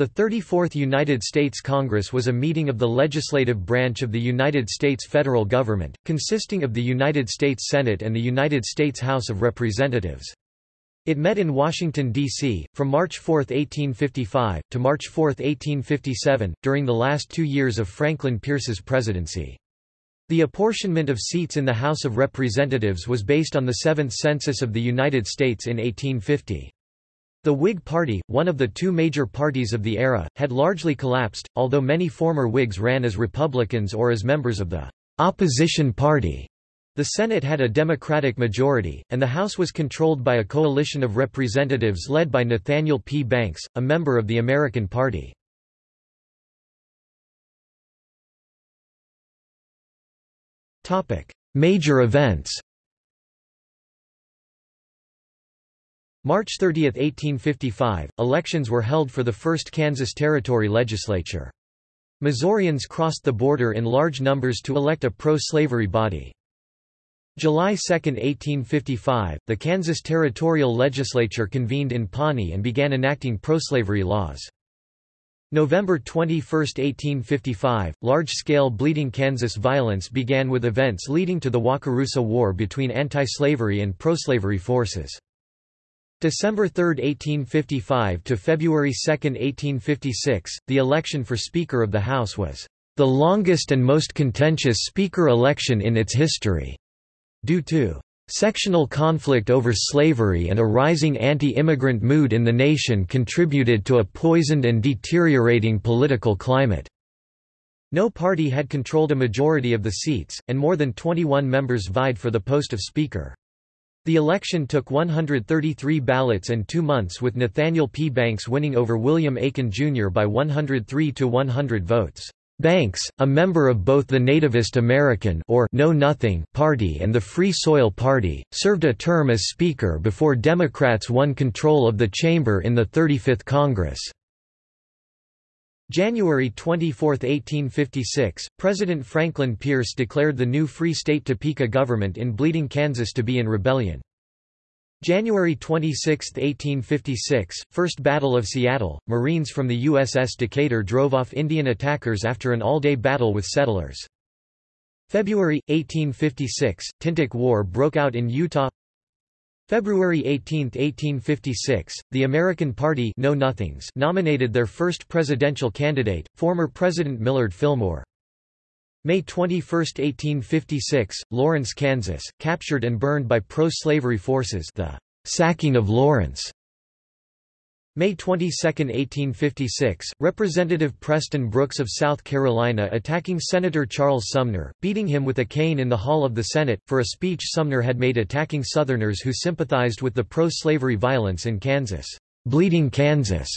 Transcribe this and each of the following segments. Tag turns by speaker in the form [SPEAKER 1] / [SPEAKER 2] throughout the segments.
[SPEAKER 1] The 34th United States Congress was a meeting of the legislative branch of the United States federal government, consisting of the United States Senate and the United States House of Representatives. It met in Washington, D.C., from March 4, 1855, to March 4, 1857, during the last two years of Franklin Pierce's presidency. The apportionment of seats in the House of Representatives was based on the Seventh Census of the United States in 1850. The Whig Party, one of the two major parties of the era, had largely collapsed, although many former Whigs ran as Republicans or as members of the opposition party. The Senate had a Democratic majority, and the House was controlled by a coalition of representatives led by Nathaniel P. Banks, a member of the American Party. Major events March 30, 1855, elections were held for the first Kansas Territory legislature. Missourians crossed the border in large numbers to elect a pro-slavery body. July 2, 1855, the Kansas Territorial Legislature convened in Pawnee and began enacting pro-slavery laws. November 21, 1855, large-scale Bleeding Kansas violence began with events leading to the Wakarusa War between anti-slavery and pro-slavery forces. December 3, 1855 to February 2, 1856, the election for Speaker of the House was the longest and most contentious Speaker election in its history, due to sectional conflict over slavery and a rising anti-immigrant mood in the nation contributed to a poisoned and deteriorating political climate. No party had controlled a majority of the seats, and more than 21 members vied for the post of Speaker. The election took 133 ballots and two months with Nathaniel P. Banks winning over William Aiken Jr. by 103 to 100 votes. Banks, a member of both the Nativist American or Know Nothing Party and the Free Soil Party, served a term as Speaker before Democrats won control of the chamber in the 35th Congress. January 24, 1856, President Franklin Pierce declared the new Free State Topeka government in Bleeding, Kansas to be in rebellion. January 26, 1856, First Battle of Seattle, Marines from the USS Decatur drove off Indian attackers after an all-day battle with settlers. February, 1856, Tintic War broke out in Utah February 18, 1856, the American Party Know Nothings nominated their first presidential candidate, former President Millard Fillmore. May 21, 1856, Lawrence, Kansas, captured and burned by pro-slavery forces the sacking of Lawrence. May 22, 1856, Representative Preston Brooks of South Carolina attacking Senator Charles Sumner, beating him with a cane in the hall of the Senate, for a speech Sumner had made attacking Southerners who sympathized with the pro-slavery violence in Kansas. Bleeding Kansas.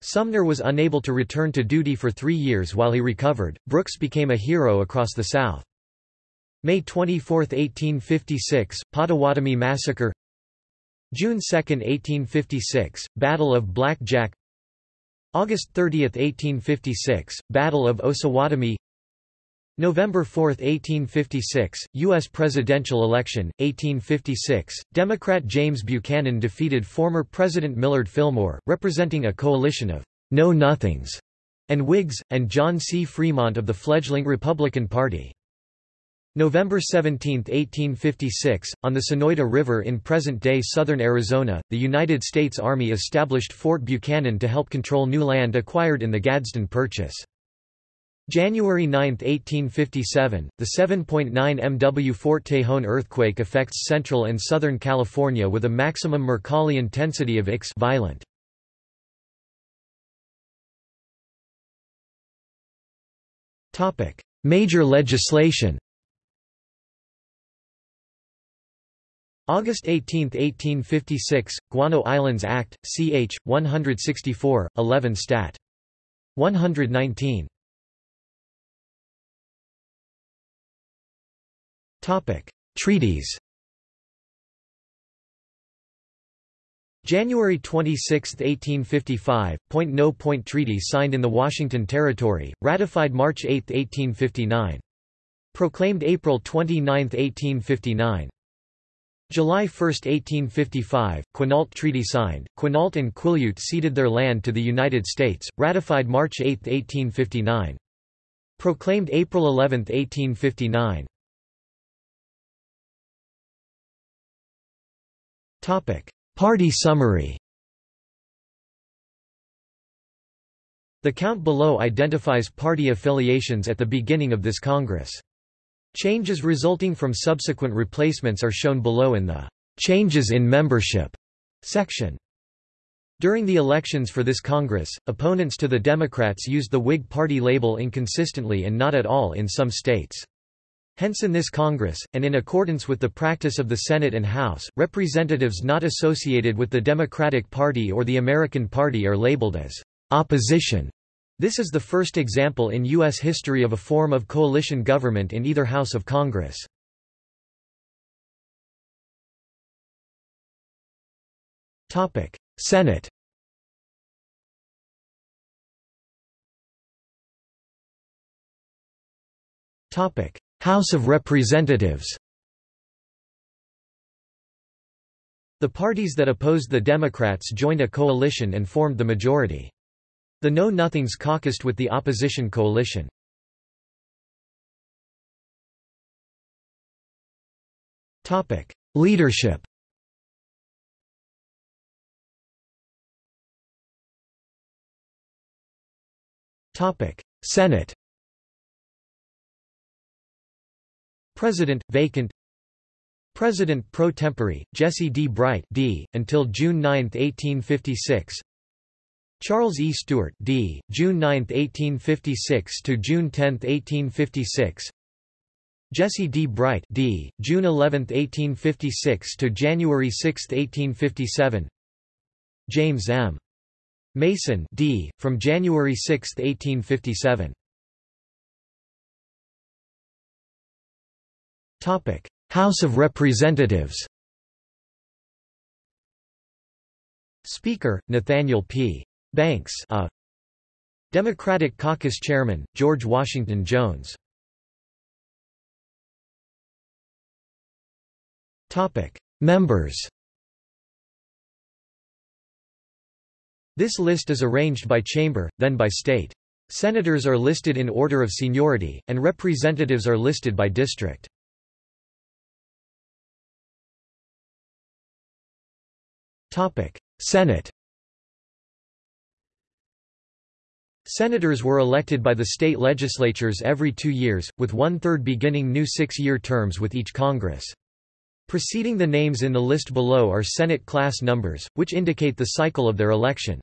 [SPEAKER 1] Sumner was unable to return to duty for three years while he recovered. Brooks became a hero across the South. May 24, 1856, Pottawatomie Massacre June 2, 1856, Battle of Black Jack August 30, 1856, Battle of Osawatomie November 4, 1856, U.S. presidential election, 1856, Democrat James Buchanan defeated former President Millard Fillmore, representing a coalition of Know-Nothings and Whigs, and John C. Fremont of the fledgling Republican Party. November 17, 1856, on the Sonoita River in present-day southern Arizona, the United States Army established Fort Buchanan to help control new land acquired in the Gadsden Purchase. January 9, 1857, the 7.9 MW Fort Tejon earthquake affects central and southern California with a maximum Mercalli intensity of X violent. Major legislation August 18, 1856, Guano Islands Act, ch. 164, 11 Stat. 119. Treaties January 26, 1855, Point No Point Treaty signed in the Washington Territory, ratified March 8, 1859. Proclaimed April 29, 1859. July 1, 1855, Quinault Treaty signed, Quinault and Quileute ceded their land to the United States, ratified March 8, 1859. Proclaimed April 11, 1859. Party summary The count below identifies party affiliations at the beginning of this Congress. Changes resulting from subsequent replacements are shown below in the Changes in Membership section. During the elections for this Congress, opponents to the Democrats used the Whig Party label inconsistently and not at all in some states. Hence in this Congress, and in accordance with the practice of the Senate and House, representatives not associated with the Democratic Party or the American Party are labeled as opposition. This is the first example in U.S. history of a form of coalition government in either House of Congress. Senate House of Representatives The parties that opposed the Democrats joined a coalition and formed the majority. The Know-Nothings caucused with the opposition coalition. Leadership Senate President, vacant President pro tempore, Jesse D. Bright D., until June 9, 1856 Charles E. Stuart D., June 9, 1856 to June 10, 1856. Jesse D. Bright D., June 11, 1856 to January 6, 1857. James M. Mason D., from January 6, 1857. Topic: House of Representatives. Speaker: Nathaniel P. Banks a Democratic Caucus Chairman, George Washington Jones Members This list is arranged by chamber, then by state. Senators are listed in order of seniority, and representatives are listed by district. Senate Senators were elected by the state legislatures every two years, with one-third beginning new six-year terms with each Congress. Preceding the names in the list below are Senate class numbers, which indicate the cycle of their election.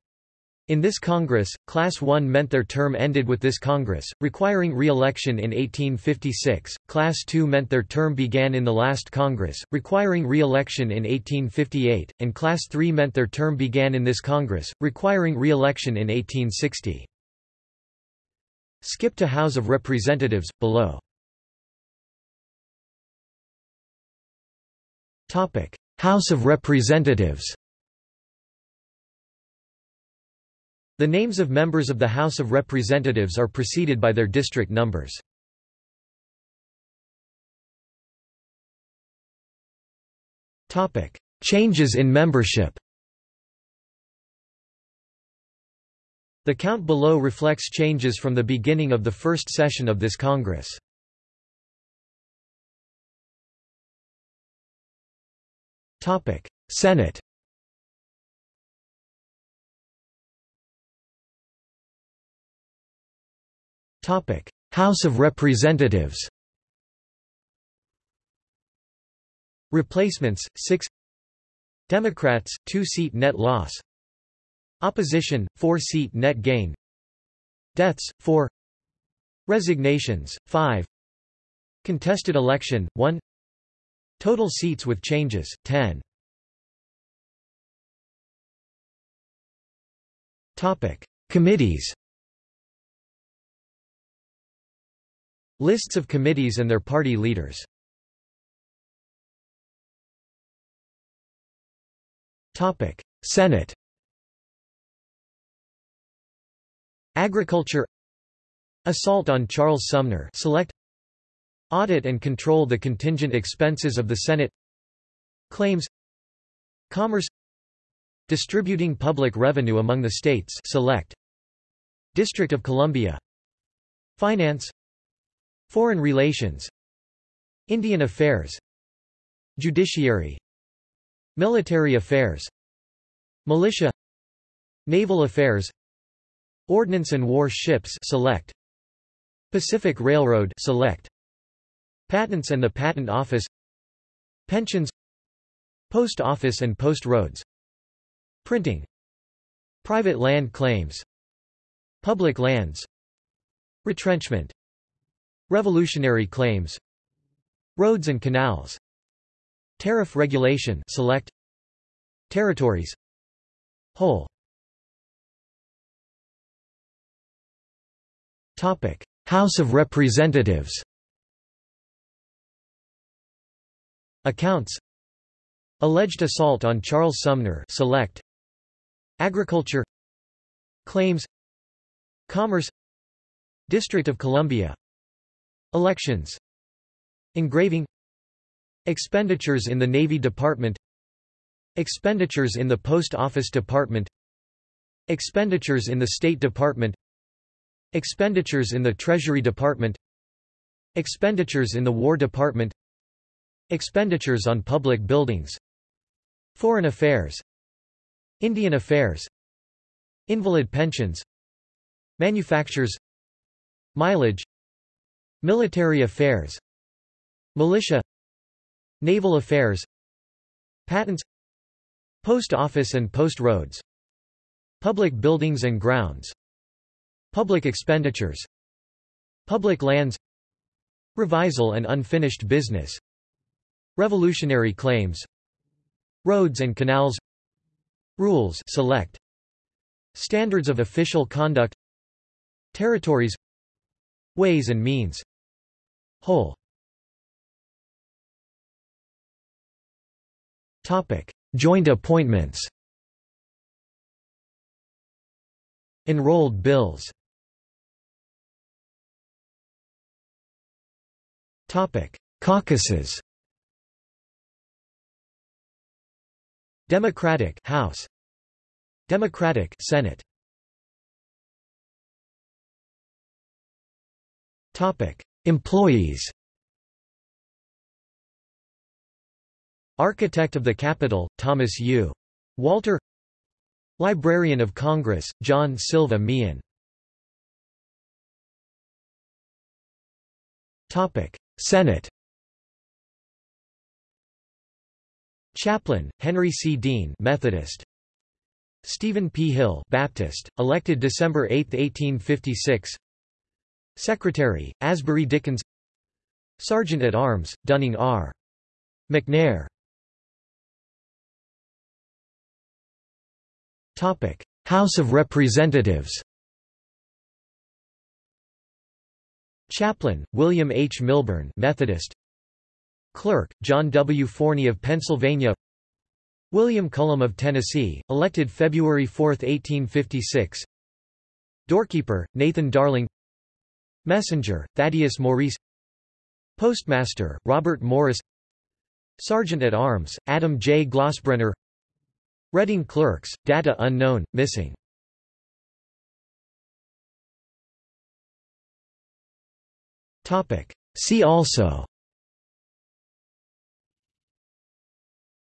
[SPEAKER 1] In this Congress, Class 1 meant their term ended with this Congress, requiring re-election in 1856, Class 2 meant their term began in the last Congress, requiring re-election in 1858, and Class 3 meant their term began in this Congress, requiring re-election in 1860. Skip to House of Representatives, below. House of Representatives The names of members of the House of Representatives are preceded by their district numbers. Changes in membership The count below reflects changes from the beginning of the first session of this Congress. Senate. House of Representatives. Replacements, 6 Democrats, 2-seat net loss Opposition, 4-seat net gain. Deaths, 4 Resignations, 5 Contested election, 1 Total seats with changes, 10 Topic. Committees. Lists of committees and their party leaders. Topic. Senate Agriculture Assault on Charles Sumner select Audit and control the contingent expenses of the Senate Claims Commerce Distributing public revenue among the states select District of Columbia Finance Foreign relations Indian affairs Judiciary Military affairs Militia Naval affairs Ordnance and war ships select. Pacific Railroad select. Patents and the Patent Office. Pensions. Post Office and Post Roads. Printing. Private land claims. Public lands. Retrenchment. Revolutionary claims. Roads and canals. Tariff regulation select. Territories. Whole House of Representatives Accounts. Alleged assault on Charles Sumner select. Agriculture. Claims. Commerce. District of Columbia. Elections. Engraving. Expenditures in the Navy Department. Expenditures in the Post Office Department. Expenditures in the State Department Expenditures in the Treasury Department. Expenditures in the War Department. Expenditures on public buildings. Foreign affairs. Indian affairs. Invalid pensions. Manufactures. Mileage. Military affairs. Militia. Naval affairs. Patents. Post office and post roads. Public buildings and grounds Public expenditures Public lands Revisal and unfinished business Revolutionary claims Roads and canals Rules select Standards of official conduct Territories Ways and means Whole Topic: Joint appointments. Enrolled bills. Caucuses. Democratic House. Democratic Senate. Topic: Employees. Architect of the Capitol, Thomas U. Walter Librarian of Congress, John Silva Meehan Senate Chaplain, Henry C. Dean Methodist. Stephen P. Hill Baptist, elected December 8, 1856 Secretary, Asbury Dickins Sergeant at Arms, Dunning R. McNair Topic: House of Representatives. Chaplain, William H. Milburn Methodist. Clerk, John W. Forney of Pennsylvania. William Cullum of Tennessee, elected February 4, 1856. Doorkeeper, Nathan Darling. Messenger, Thaddeus Maurice. Postmaster, Robert Morris. Sergeant at Arms, Adam J. Glossbrenner Reading clerks, data unknown, missing. See also.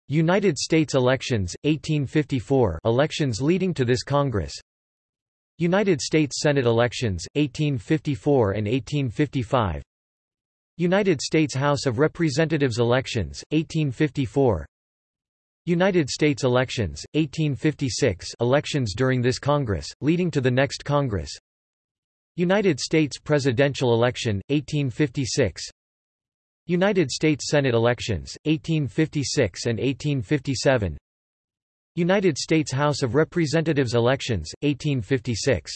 [SPEAKER 1] United States elections, 1854 elections leading to this Congress. United States Senate elections, 1854 and 1855 United States House of Representatives elections, 1854 United States elections, 1856 elections during this Congress, leading to the next Congress. United States presidential election, 1856 United States Senate elections, 1856 and 1857 United States House of Representatives elections, 1856